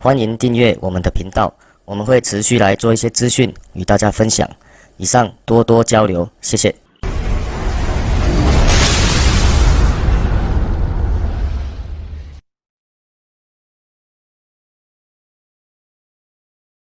欢迎订阅我们的频道我们会持续来做一些资讯与大家分享。以上多多交流谢谢。